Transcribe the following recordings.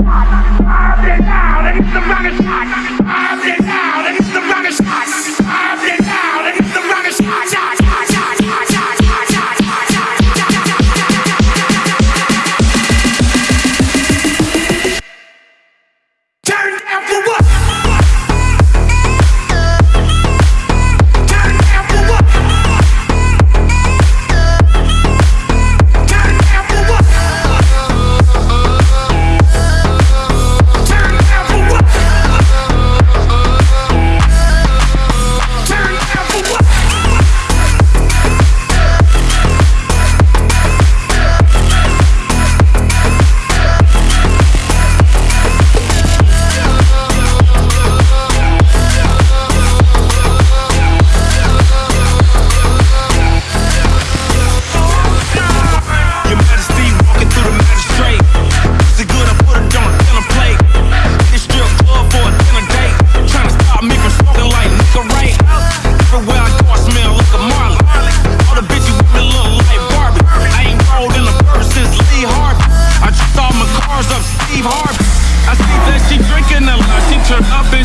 it now, and it's the rocket shot.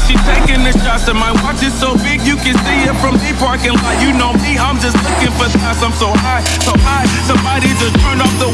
she taking the shots And my watch is so big you can see it from the parking lot. You know me, I'm just looking for thoughts I'm so high, so high Somebody just turn off the